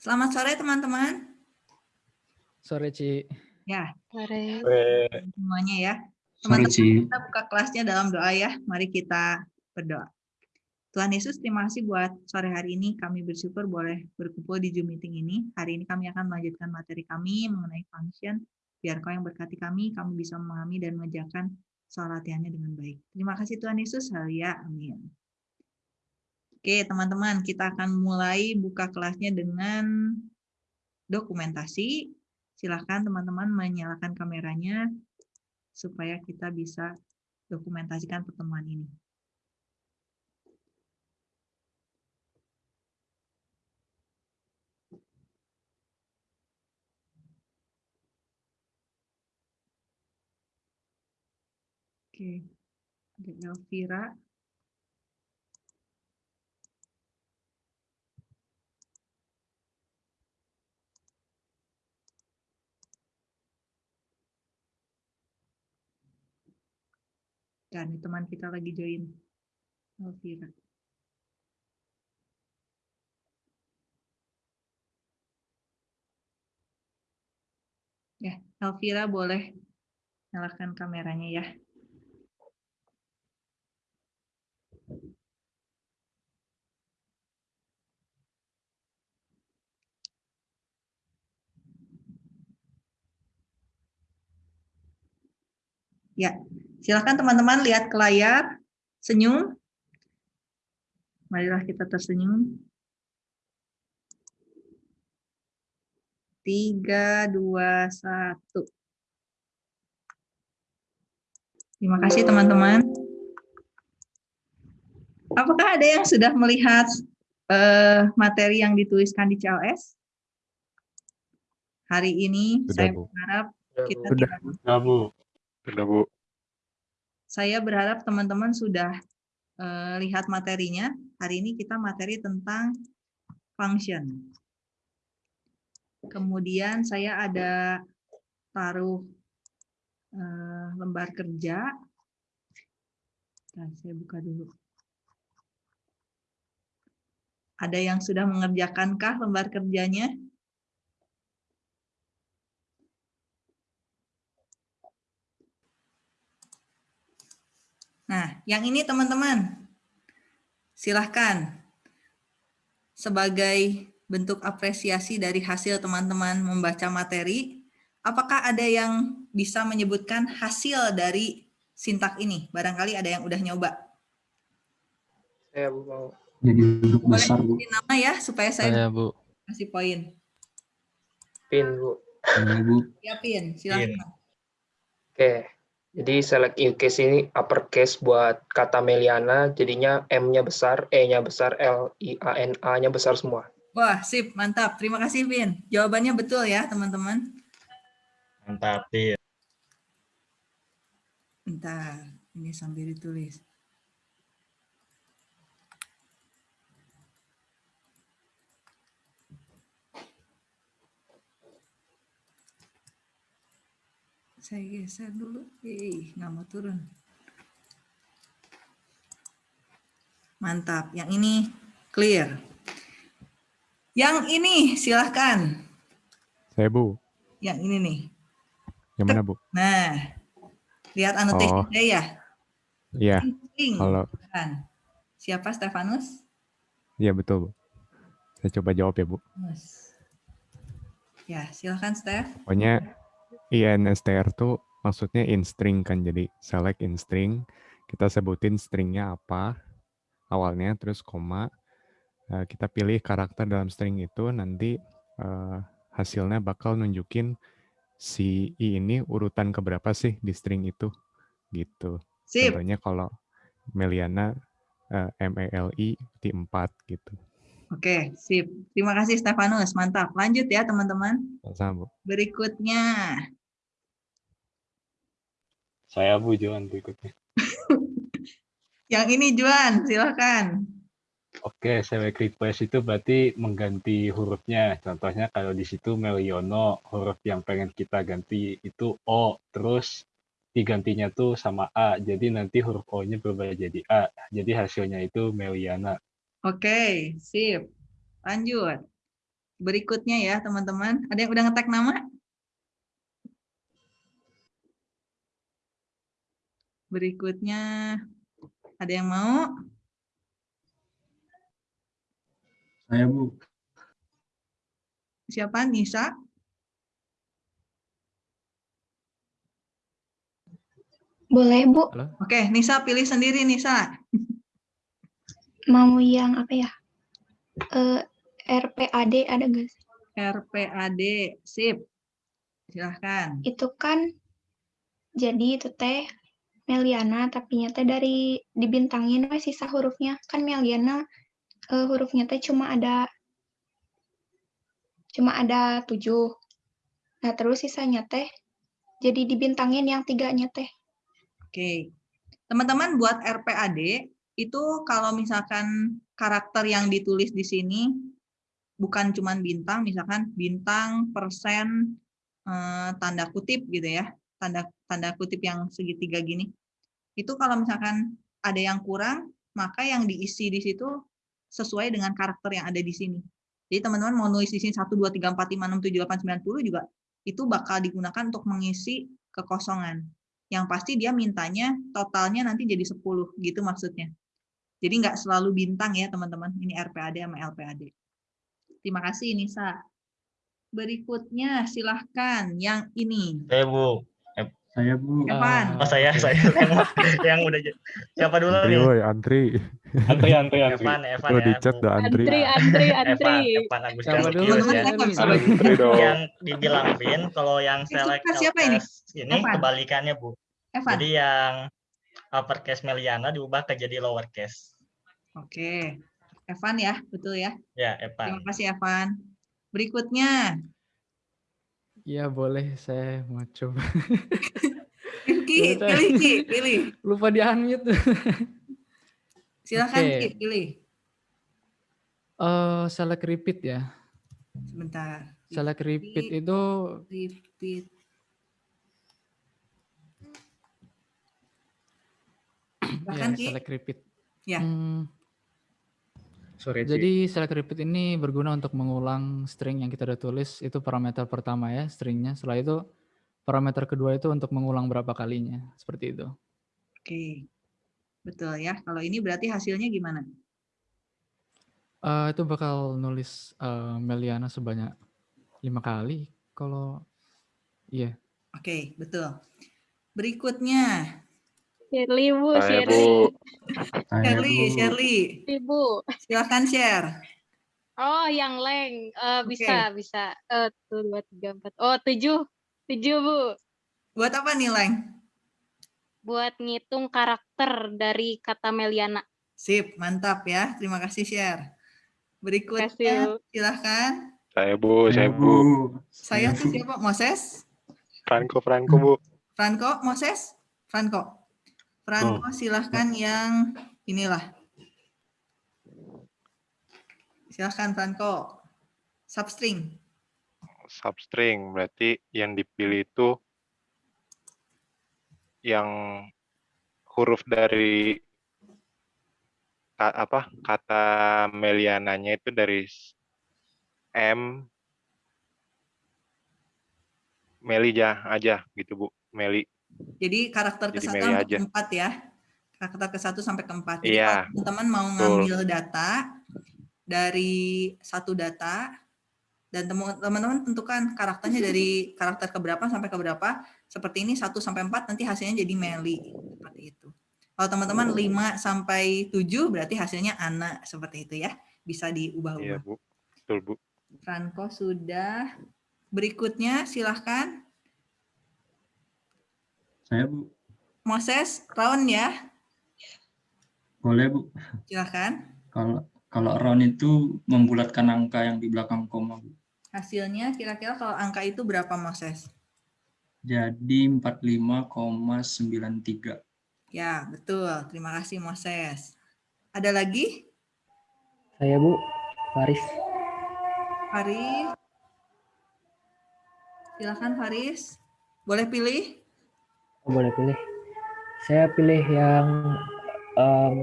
Selamat sore teman-teman. Sore, Ci. Ya, Sore. semuanya ya. Teman-teman kita buka kelasnya dalam doa ya. Mari kita berdoa. Tuhan Yesus, terima kasih buat sore hari ini. Kami bersyukur boleh berkumpul di Zoom meeting ini. Hari ini kami akan melanjutkan materi kami mengenai function. Biar kau yang berkati kami, kami bisa memahami dan mengerjakan soal latihannya dengan baik. Terima kasih Tuhan Yesus. Haleluya. Amin. Oke, teman-teman, kita akan mulai buka kelasnya dengan dokumentasi. Silahkan teman-teman menyalakan kameranya supaya kita bisa dokumentasikan pertemuan ini. Oke, ada Elvira. Dan teman kita lagi join. Elvira. Ya, Elvira boleh nyalakan kameranya ya. Ya, silakan teman-teman lihat ke layar, senyum. Marilah kita tersenyum. Tiga, dua, satu. Terima kasih teman-teman. Apakah ada yang sudah melihat eh, materi yang dituliskan di CLS? Hari ini Sudah, saya Bu. berharap kita Sudah. tidak Sudah, Bu. Sudah, Bu. Saya berharap teman-teman sudah eh, lihat materinya. Hari ini kita materi tentang function. Kemudian saya ada taruh eh, lembar kerja. Nah, saya buka dulu. Ada yang sudah mengerjakankah lembar kerjanya? Nah, yang ini teman-teman, silahkan sebagai bentuk apresiasi dari hasil teman-teman membaca materi, apakah ada yang bisa menyebutkan hasil dari sintak ini? Barangkali ada yang udah nyoba. Saya mau. Jadi besar, Bu. nama ya, supaya saya Saya, Bu. kasih poin. Pin, Bu. Ini, Bu. Siapin, silahkan. Oke. Jadi select in case ini uppercase buat kata Meliana, jadinya M-nya besar, E-nya besar, L, I, A, N, A-nya besar semua. Wah, sip, mantap. Terima kasih, Vin. Jawabannya betul ya, teman-teman. Mantap, Pin. Bentar, ini sambil ditulis. Saya geser dulu. Eh, nggak mau turun. Mantap. Yang ini clear. Yang ini silahkan. Saya, Bu. Yang ini nih. Yang mana, Bu? Nah, lihat annotation Oh. saya ya. Iya. Kalau. Siapa Stefanus? Iya, betul, Bu. Saya coba jawab ya, Bu. Ya, silahkan Steph. Pokoknya INSTR tuh maksudnya in string kan. Jadi select in string, kita sebutin stringnya apa awalnya, terus koma. Eh, kita pilih karakter dalam string itu, nanti eh, hasilnya bakal nunjukin si i ini urutan keberapa sih di string itu, gitu. Sip. Contohnya kalau Meliana eh, M E L I di 4 gitu. Oke, sip. Terima kasih Stefanus. Mantap. Lanjut ya, teman-teman. Berikutnya. Saya Bu Johan berikutnya. Yang ini Juan, silahkan. Oke, select request itu berarti mengganti hurufnya. Contohnya kalau di situ Meliono, huruf yang pengen kita ganti itu O, terus digantinya tuh sama A. Jadi nanti huruf O-nya berubah jadi A. Jadi hasilnya itu Meliana. Oke, sip. Lanjut. Berikutnya ya teman-teman. Ada yang udah ngetek nama? Berikutnya ada yang mau? Saya Bu. Siapa? Nisa? Boleh, Bu. Oke, Nisa pilih sendiri Nisa. Mau yang apa ya? Eh, RPAD ada nggak sih? RPAD, sip. Silahkan. Itu kan jadi itu teh Meliana tapi nyata dari dibintangin we sisa hurufnya kan Meliana eh, hurufnya teh cuma ada cuma ada tujuh. Nah terus sisanya teh jadi dibintangin yang tiganya teh. Oke. Teman-teman buat RPAD itu kalau misalkan karakter yang ditulis di sini bukan cuman bintang, misalkan bintang, persen, eh, tanda kutip gitu ya, tanda tanda kutip yang segitiga gini. Itu kalau misalkan ada yang kurang, maka yang diisi di situ sesuai dengan karakter yang ada di sini. Jadi teman-teman mau nulis di sini 1, 2, 3, 4, 5, 6, 7, 8, 9, 10 juga itu bakal digunakan untuk mengisi kekosongan. Yang pasti dia mintanya totalnya nanti jadi 10 gitu maksudnya. Jadi nggak selalu bintang ya teman-teman. Ini RPAD sama LPAD. Terima kasih Nisa. Berikutnya silahkan yang ini. Saya Bu. Saya Bu. Evan. Oh saya saya yang, yang udah siapa dulu Antri nih? woi, antri. Antri, antri, antri. Evan, Evan Gue ya. di chat dah antri. Antri, antri, Evan, antri. Evan Teman-teman ya. nggak bisa baca. Antri dong. Yang dibilang Bin, kalau yang select siapa ini? Ini Evan. kebalikannya Bu. Evan. Jadi yang uppercase Meliana diubah ke jadi lowercase. Oke. Evan ya, betul ya. Ya, Terima Evan. kasih Evan. Berikutnya, Iya boleh, saya mau coba. Ki, Yaudah. pilih Ki, pilih. Lupa di unmute. Silahkan Oke. Ki, pilih. Eh, select repeat ya. Sebentar. Select repeat itu Repeat. ya Silahkan Ki. select repeat. Ya. Hmm, Sorry, jadi select repeat ini berguna untuk mengulang string yang kita udah tulis itu parameter pertama ya stringnya. Setelah itu parameter kedua itu untuk mengulang berapa kalinya seperti itu. Oke. Betul ya. Kalau ini berarti hasilnya gimana? Eh, itu bakal nulis eh, Meliana sebanyak lima kali kalau iya. Oke, betul. Berikutnya, Shirley, Bu, Saya Shirley. Bu. Saya Shirley, Bu. Shirley. Ibu. Silahkan share. Oh, yang leng. Eh, bisa, bisa. Eh, tuh, dua, tiga, empat. Oh, tujuh. Tujuh, Bu. Buat apa nih, Leng? Buat ngitung karakter dari kata Meliana. Sip, mantap ya. Terima kasih share. Berikutnya, Kasih, Bu. silahkan. Saya Bu. Saya Bu. Saya tuh siapa? Moses? Franco, Franco Bu. Franco, Moses? Franco. Franco, silahkan yang inilah. Silahkan Franco. Substring. Substring berarti yang dipilih itu yang huruf dari apa kata Meliananya itu dari M Meli aja aja gitu Bu Meli Jadi karakter ke satu keempat ya. Karakter ke satu sampai keempat. Iya, teman-teman mau betul. ngambil data dari satu data dan teman-teman tentukan karakternya dari karakter keberapa sampai keberapa. Seperti ini 1 sampai 4 nanti hasilnya jadi Meli seperti itu. Kalau teman-teman 5 sampai 7 berarti hasilnya Ana seperti itu ya. Bisa iya diubah-ubah. Bu betul Bu Franco sudah. Berikutnya silahkan Saya Bu. Moses round ya. Boleh Bu. Silahkan. Kalau kalau round itu membulatkan angka yang di belakang koma Bu. Hasilnya kira-kira kalau angka itu berapa Moses? Jadi 45,93. Ya, betul. Terima kasih Moses. Ada lagi? Saya Bu, Faris. Faris. Silakan Faris. Boleh pilih? Oh, boleh pilih. Saya pilih yang em,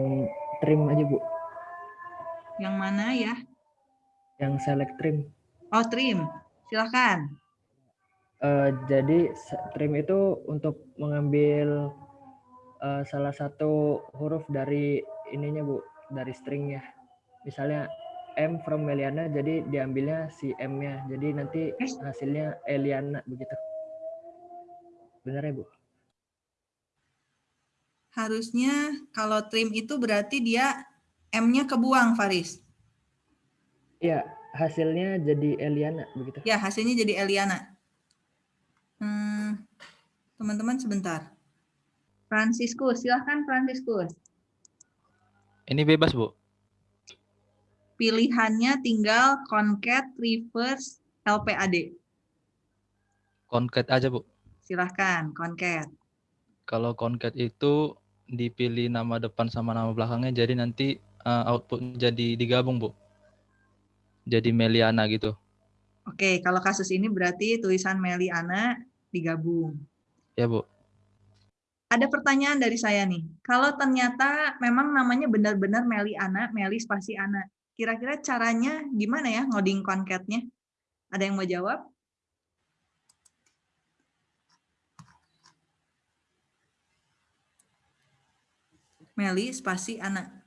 trim aja Bu, Yang mana ya? yang select trim. Oh, trim. Silahkan. Eh, jadi trim itu untuk mengambil eh, salah satu huruf dari ininya Bu, dari stringnya. Misalnya M from Meliana, jadi diambilnya si M-nya. Jadi nanti hasilnya Eliana begitu. Benar ya Bu? Harusnya kalau trim itu berarti dia M-nya kebuang, Faris. Iya, hasilnya jadi Eliana begitu. Ya, hasilnya jadi Eliana. Hmm, teman-teman sebentar. Franciscus, silahkan Franciscus. Ini bebas, Bu. Pilihannya tinggal concat, reverse, LPAD. Concat aja, Bu. Silahkan, concat. Kalau concat itu dipilih nama depan sama nama belakangnya, jadi nanti uh, output jadi digabung, Bu. Jadi Meliana gitu. Oke, kalau kasus ini berarti tulisan Meliana digabung. Ya, Bu. Ada pertanyaan dari saya nih. Kalau ternyata memang namanya benar-benar Meliana, Meli spasi Ana. Kira-kira caranya gimana ya ngoding concatnya? Ada yang mau jawab? Meli spasi Ana.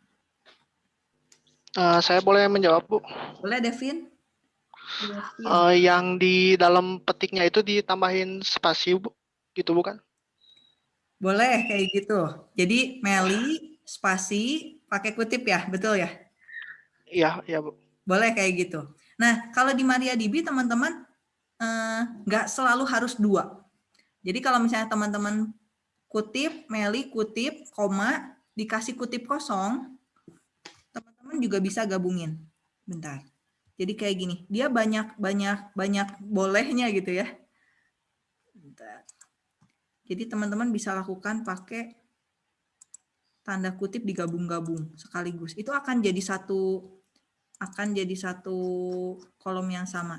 Eh, saya boleh menjawab, Bu. Boleh, Devin? Eh, yang di dalam petiknya itu ditambahin spasi, Bu. Gitu bukan? Boleh kayak gitu. Jadi Meli spasi pakai kutip ya, betul ya? Iya, iya, Bu. Boleh kayak gitu. Nah, kalau di MariaDB teman-teman eh, nggak selalu harus dua. Jadi kalau misalnya teman-teman kutip, Meli kutip, koma, dikasih kutip kosong, teman-teman juga bisa gabungin. Bentar. Jadi kayak gini, dia banyak banyak banyak bolehnya gitu ya. Bentar. Jadi teman-teman bisa lakukan pakai tanda kutip digabung-gabung sekaligus. Itu akan jadi satu akan jadi satu kolom yang sama.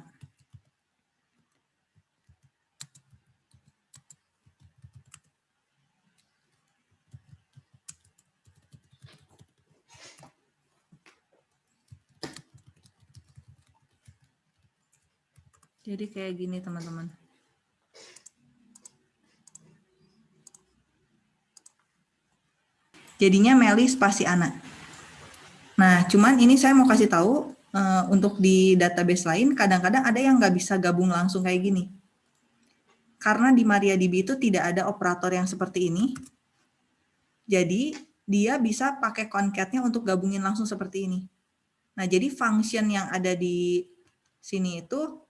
Jadi kayak gini teman-teman. Jadinya Meli spasi anak. Nah, cuman ini saya mau kasih tahu uh, untuk di database lain kadang-kadang ada yang nggak bisa gabung langsung kayak gini. Karena di MariaDB itu tidak ada operator yang seperti ini. Jadi dia bisa pakai concatnya untuk gabungin langsung seperti ini. Nah, jadi function yang ada di sini itu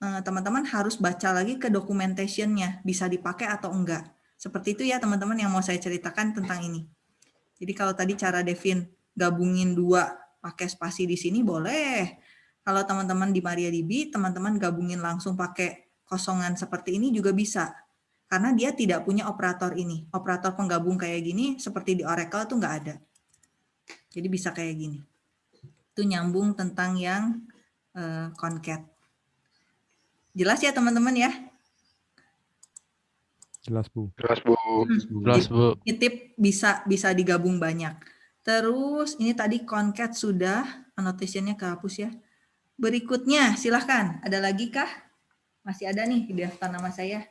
teman-teman harus baca lagi ke documentation-nya, bisa dipakai atau enggak. Seperti itu ya teman-teman yang mau saya ceritakan tentang ini. Jadi kalau tadi cara Devin gabungin dua pakai spasi di sini boleh. Kalau teman-teman di MariaDB, teman-teman gabungin langsung pakai kosongan seperti ini juga bisa. Karena dia tidak punya operator ini. Operator penggabung kayak gini seperti di Oracle itu nggak ada. Jadi bisa kayak gini. Itu nyambung tentang yang uh, concat. Jelas ya teman-teman ya? Jelas, Bu. Jelas, Bu. Jelas, Bu. Titip bisa bisa digabung banyak. Terus ini tadi concat sudah, annotation-nya kehapus ya. Berikutnya silahkan, ada lagi kah? Masih ada nih di daftar nama saya.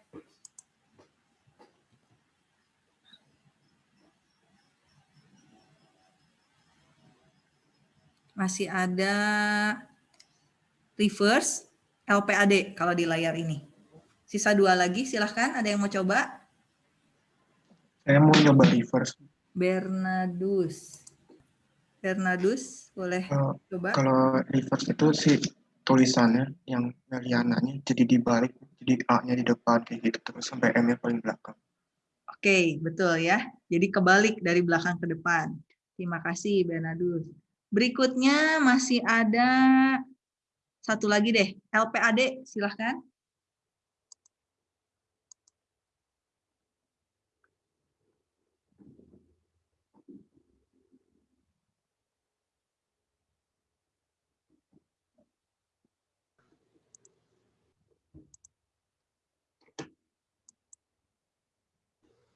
Masih ada reverse, LPAD kalau di layar ini. Sisa dua lagi, silahkan. Ada yang mau coba? Saya mau nyoba reverse. Bernadus. Bernadus, boleh Kalau, coba? kalau reverse itu sih tulisannya yang Meliananya jadi dibalik, jadi A-nya di depan kayak gitu terus sampai M-nya paling belakang. Oke, betul ya. Jadi kebalik dari belakang ke depan. Terima kasih Bernadus. Berikutnya masih ada satu lagi deh, LPAD, silahkan.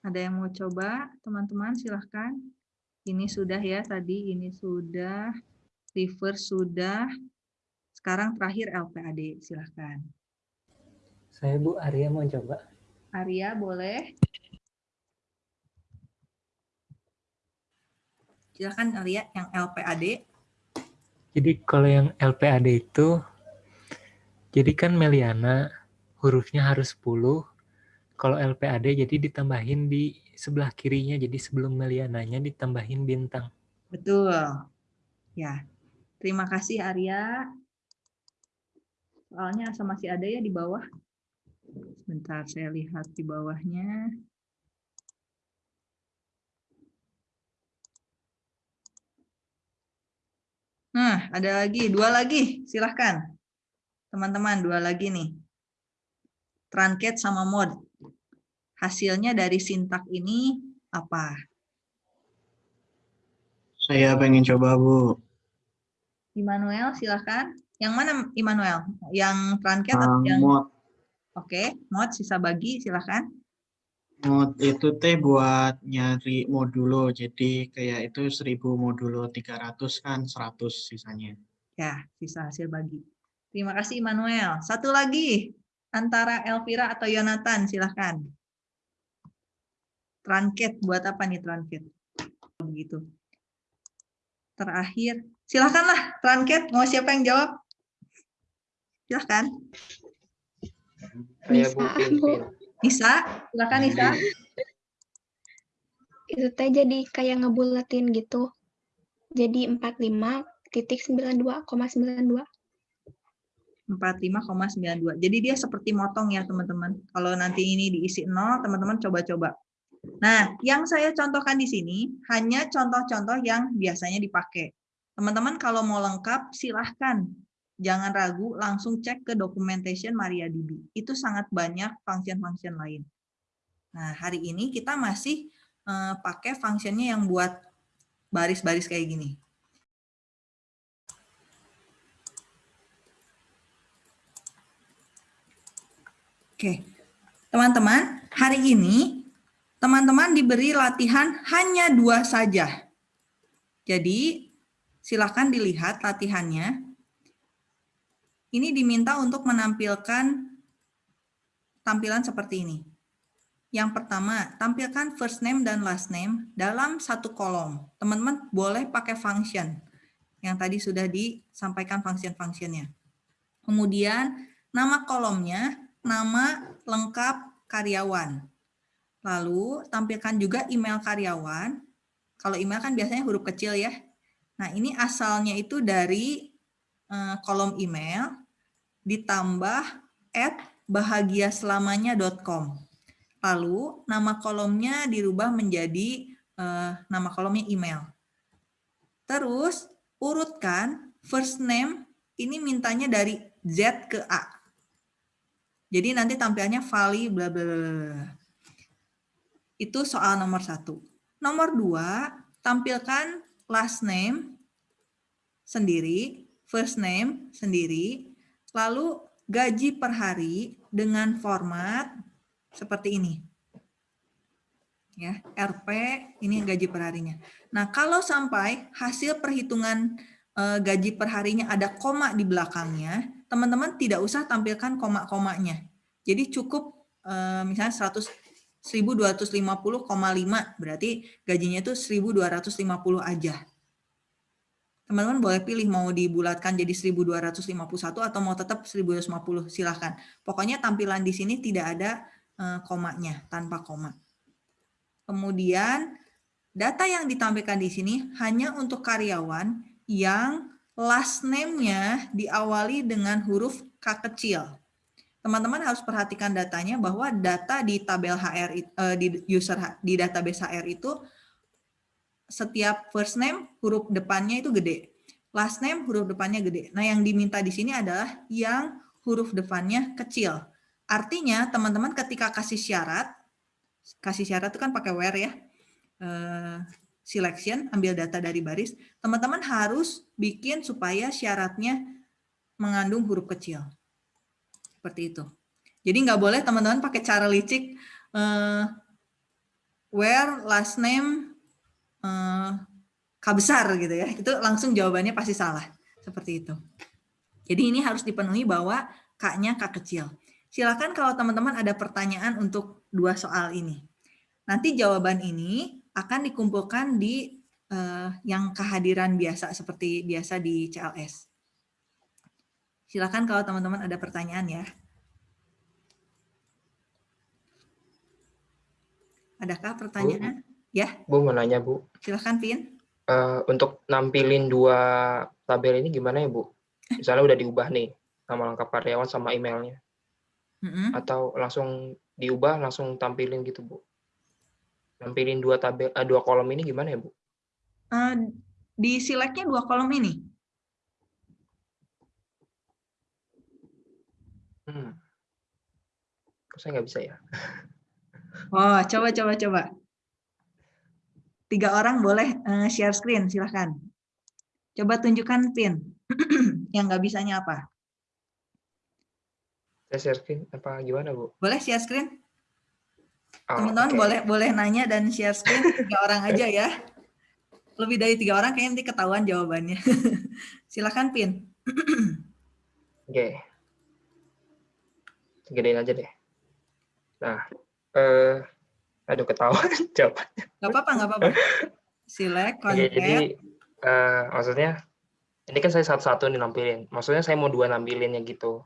Ada yang mau coba, teman-teman silahkan. Ini sudah ya tadi, ini sudah, reverse sudah. Sekarang terakhir LPAD, silahkan. Saya Bu Arya mau coba. Arya boleh. Silahkan Arya yang LPAD. Jadi kalau yang LPAD itu, jadi kan Meliana hurufnya harus 10. Kalau LPAD jadi ditambahin di sebelah kirinya, jadi sebelum Meliananya ditambahin bintang. Betul. Ya, terima kasih Arya. Soalnya masih ada ya di bawah. Sebentar saya lihat di bawahnya. Nah, ada lagi, dua lagi, silahkan. Teman-teman, dua lagi nih. Truncat sama mod. Hasilnya dari sintak ini apa? Saya pengen coba, Bu. Immanuel, silahkan. Yang mana Immanuel? Yang uh, atau yang... Mod. Oke, mod sisa bagi, silahkan. Mod itu teh buat nyari modulo, jadi kayak itu 1000 modulo 300 kan 100 sisanya. Ya, sisa hasil bagi. Terima kasih Immanuel. Satu lagi, antara Elvira atau Yonatan, silahkan. Truncat, buat apa nih truncat? Begitu. Terakhir, silahkanlah truncat, mau siapa yang jawab? Silahkan. Saya Bu Pinpin. Nisa, silakan Nisa. Itu teh jadi kayak ngebulatin gitu. Jadi 45.92,92. 45,92. Jadi dia seperti motong ya teman-teman. Kalau nanti ini diisi 0, teman-teman coba-coba. Nah, yang saya contohkan di sini hanya contoh-contoh yang biasanya dipakai. Teman-teman kalau mau lengkap silahkan jangan ragu, langsung cek ke documentation MariaDB. Itu sangat banyak function-function lain. Nah, hari ini kita masih uh, pakai functionnya yang buat baris-baris kayak gini. Oke, teman-teman, hari ini teman-teman diberi latihan hanya dua saja. Jadi, silakan dilihat latihannya ini diminta untuk menampilkan tampilan seperti ini. Yang pertama, tampilkan first name dan last name dalam satu kolom. Teman-teman boleh pakai function yang tadi sudah disampaikan function-functionnya. Kemudian, nama kolomnya, nama lengkap karyawan. Lalu, tampilkan juga email karyawan. Kalau email kan biasanya huruf kecil ya. Nah, ini asalnya itu dari eh, kolom email ditambah at bahagiaselamanya.com. Lalu nama kolomnya dirubah menjadi uh, nama kolomnya email. Terus urutkan first name ini mintanya dari Z ke A. Jadi nanti tampilnya Vali bla bla bla. Itu soal nomor satu. Nomor dua, tampilkan last name sendiri, first name sendiri, Lalu gaji per hari dengan format seperti ini. Ya, RP ini gaji per harinya. Nah, kalau sampai hasil perhitungan eh, gaji per harinya ada koma di belakangnya, teman-teman tidak usah tampilkan koma-komanya. Jadi cukup eh, misalnya 100 1250,5 berarti gajinya itu 1250 aja teman-teman boleh pilih mau dibulatkan jadi 1251 atau mau tetap 1250 silahkan. Pokoknya tampilan di sini tidak ada eh, komanya, tanpa koma. Kemudian data yang ditampilkan di sini hanya untuk karyawan yang last name-nya diawali dengan huruf K kecil. Teman-teman harus perhatikan datanya bahwa data di tabel HR eh, di user di database HR itu setiap first name huruf depannya itu gede. Last name huruf depannya gede. Nah, yang diminta di sini adalah yang huruf depannya kecil. Artinya, teman-teman ketika kasih syarat, kasih syarat itu kan pakai where ya, uh, selection, ambil data dari baris, teman-teman harus bikin supaya syaratnya mengandung huruf kecil. Seperti itu. Jadi nggak boleh teman-teman pakai cara licik, uh, where last name uh, K besar gitu ya, itu langsung jawabannya pasti salah. Seperti itu. Jadi ini harus dipenuhi bahwa K-nya K kecil. Silakan kalau teman-teman ada pertanyaan untuk dua soal ini. Nanti jawaban ini akan dikumpulkan di uh, yang kehadiran biasa seperti biasa di CLS. Silakan kalau teman-teman ada pertanyaan ya. Adakah pertanyaan? Bu, ya. Bu mau nanya Bu. Silakan Pin. Uh, untuk nampilin dua tabel ini gimana ya Bu? Misalnya udah diubah nih nama lengkap karyawan sama emailnya. Mm -hmm. Atau langsung diubah langsung tampilin gitu Bu? Nampilin dua tabel uh, dua kolom ini gimana ya Bu? Uh, di selectnya dua kolom ini. Hmm. Saya nggak bisa ya. Oh, coba coba coba. Tiga orang boleh uh, share screen, silahkan. Coba tunjukkan pin. yang nggak bisanya apa? Saya share screen apa gimana, Bu? Boleh share screen? Oh, Teman-teman okay. boleh boleh nanya dan share screen tiga orang aja ya. Lebih dari tiga orang kayaknya nanti ketahuan jawabannya. silahkan pin. Oke. Okay. Gedein aja deh. Nah, eh, aduh ketahuan jawabannya. Gak apa-apa, gak apa-apa. Convert. Oke, jadi uh, maksudnya ini kan saya satu-satu nih nampilin. Maksudnya saya mau dua nampilinnya gitu.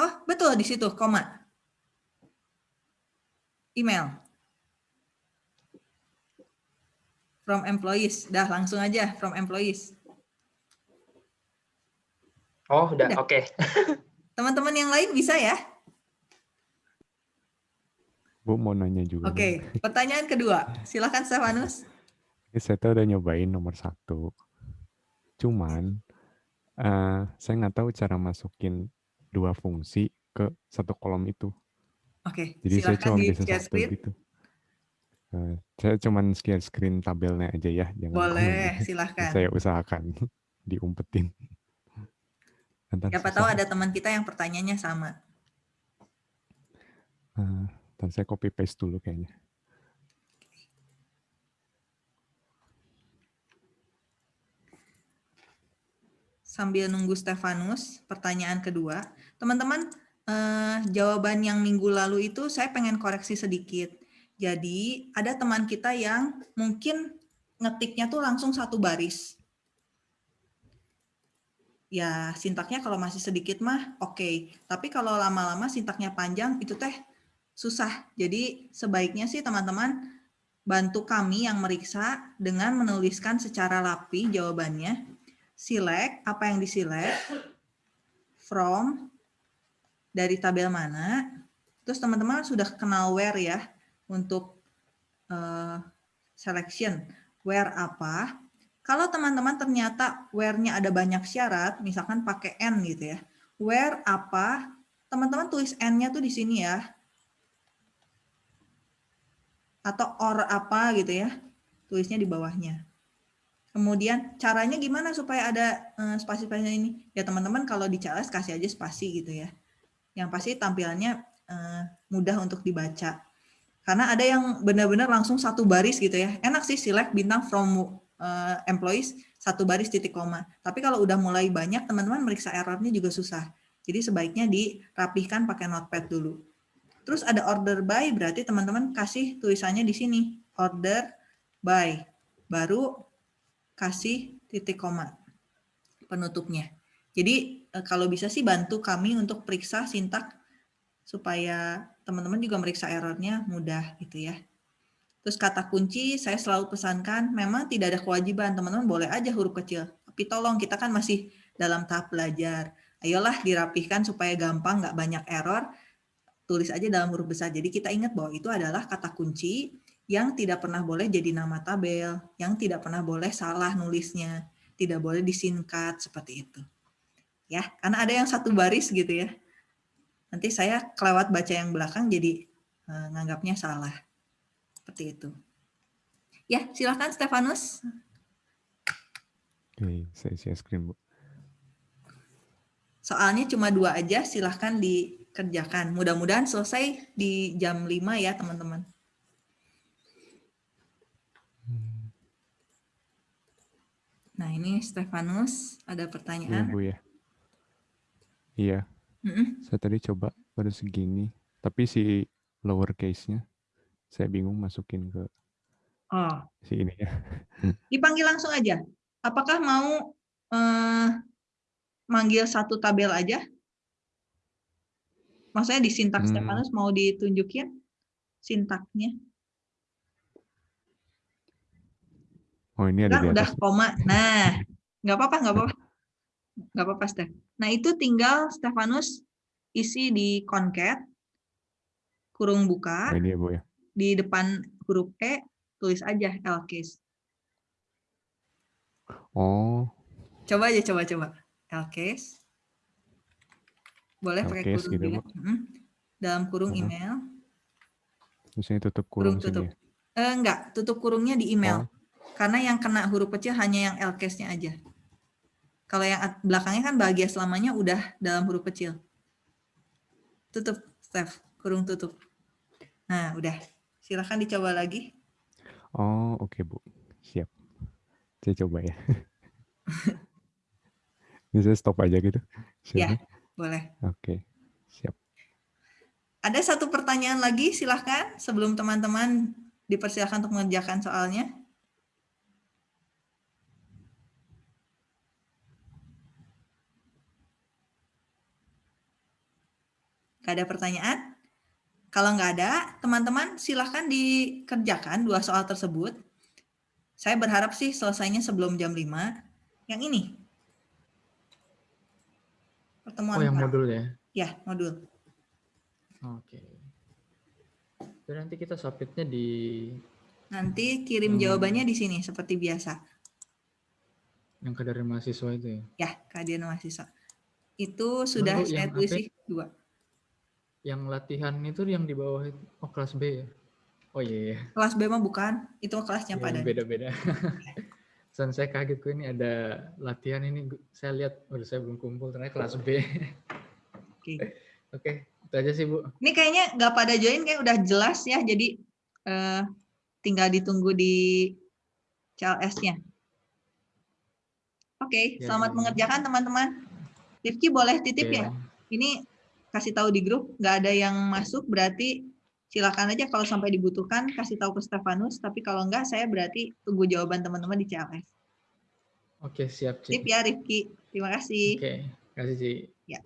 Oh, betul di situ, koma. Email. From employees. Dah, langsung aja from employees. Oh, udah. Oke. Okay. Teman-teman yang lain bisa ya? Bu mau nanya juga. Oke, okay. pertanyaan kedua. Silakan Stefanus. Saya tuh udah nyobain nomor satu. Cuman uh, saya nggak tahu cara masukin dua fungsi ke satu kolom itu. Oke. Okay. Jadi saya cuma bisa satu screen. gitu. Uh, saya cuma share screen tabelnya aja ya. Jangan Boleh, silahkan. Saya usahakan diumpetin. Antar Siapa tahu ada teman kita yang pertanyaannya sama. Uh, dan saya copy paste dulu kayaknya. Sambil nunggu Stefanus, pertanyaan kedua. Teman-teman, eh, jawaban yang minggu lalu itu saya pengen koreksi sedikit. Jadi ada teman kita yang mungkin ngetiknya tuh langsung satu baris. Ya sintaknya kalau masih sedikit mah oke. Okay. Tapi kalau lama-lama sintaknya panjang itu teh susah. Jadi sebaiknya sih teman-teman bantu kami yang meriksa dengan menuliskan secara rapi jawabannya. Select apa yang diselect, from, dari tabel mana. Terus teman-teman sudah kenal where ya untuk uh, selection. Where apa. Kalau teman-teman ternyata where-nya ada banyak syarat, misalkan pakai N gitu ya. Where apa, teman-teman tulis N-nya tuh di sini ya atau or apa gitu ya, tulisnya di bawahnya. Kemudian caranya gimana supaya ada uh, spasi-spasinya ini? Ya teman-teman kalau di CLS kasih aja spasi gitu ya. Yang pasti tampilannya uh, mudah untuk dibaca. Karena ada yang benar-benar langsung satu baris gitu ya. Enak sih select bintang from uh, employees satu baris titik koma. Tapi kalau udah mulai banyak teman-teman meriksa errornya juga susah. Jadi sebaiknya dirapihkan pakai notepad dulu. Terus ada order by, berarti teman-teman kasih tulisannya di sini. Order by. Baru kasih titik koma penutupnya. Jadi eh, kalau bisa sih bantu kami untuk periksa sintak supaya teman-teman juga meriksa errornya mudah gitu ya. Terus kata kunci saya selalu pesankan memang tidak ada kewajiban teman-teman boleh aja huruf kecil. Tapi tolong kita kan masih dalam tahap belajar. Ayolah dirapihkan supaya gampang nggak banyak error tulis aja dalam huruf besar. Jadi kita ingat bahwa itu adalah kata kunci yang tidak pernah boleh jadi nama tabel, yang tidak pernah boleh salah nulisnya, tidak boleh disingkat seperti itu. Ya, karena ada yang satu baris gitu ya. Nanti saya kelewat baca yang belakang jadi uh, nganggapnya salah. Seperti itu. Ya, silakan Stefanus. Oke, saya share screen, Bu. Soalnya cuma dua aja, silahkan di kerjakan. Mudah-mudahan selesai di jam 5 ya, teman-teman. Nah, ini Stefanus ada pertanyaan. Ya, Bu ya. Iya. Mm-mm. Saya tadi coba baru segini. Tapi si lower case-nya saya bingung masukin ke Oh, si ini ya. dipanggil langsung aja. Apakah mau eh, manggil satu tabel aja? Maksudnya di sintak Hmm. Stefanus mau ditunjukin sintaknya? Oh ini ada Kan di udah koma. Nah, nggak apa-apa, nggak apa-apa. Nggak apa-apa, Steph. Nah, itu tinggal Stefanus isi di concat, kurung buka, Oh ini ya Bu ya. di depan huruf E, tulis aja L case. Oh, Coba aja, coba, coba. L case. Boleh pakai kurung gitu, juga. Bu. Mm. Dalam kurung Mhm. email. ini tutup Kurung kurung tutup. sini ya. Eh, enggak, tutup kurungnya di email. Oh. Karena yang kena huruf kecil hanya yang L case-nya aja. Kalau yang belakangnya kan bahagia selamanya udah dalam huruf kecil. Tutup, Steph. Kurung tutup. Nah, udah. Silahkan dicoba lagi. Oh, oke Bu. Siap. Saya coba ya. Saya stop aja gitu. Ya, Siapa? Boleh. Oke. Siap. Ada satu pertanyaan lagi, silahkan. Sebelum teman-teman dipersilakan untuk mengerjakan soalnya. Gak ada pertanyaan? Kalau nggak ada, teman-teman silahkan dikerjakan dua soal tersebut. Saya berharap sih selesainya sebelum jam 5. Yang ini. Pertemuan Oh, yang pra. modul ya? Ya, modul. Oke. Jadi nanti kita submitnya di Nanti kirim Hmm. jawabannya di sini seperti biasa. yang ke dari mahasiswa itu ya. Ya, kehadiran mahasiswa. Itu sudah Bu, saya tulis dua. Yang latihan itu yang di bawah itu. Oh, kelas B ya? Oh iya, iya. Kelas B mah bukan, itu kelasnya Iya, pada. beda-beda. Dan saya kaget kok ini ada latihan ini. Saya lihat, waduh saya belum kumpul ternyata kelas B. Oke. Oke, itu aja sih Bu. Ini kayaknya nggak pada join, kayak udah jelas ya. Jadi eh, tinggal ditunggu di CLS-nya. Oke, Ya, selamat ya. mengerjakan teman-teman. Rifki boleh titip Oke. ya? Ini kasih tahu di grup, nggak ada yang masuk berarti silakan aja kalau sampai dibutuhkan kasih tahu ke Stefanus. Tapi kalau nggak, saya berarti tunggu jawaban teman-teman di CLS. Oke, siap, Ci. Tip ya Rifki. Terima kasih. Oke, kasih Ci. Ya.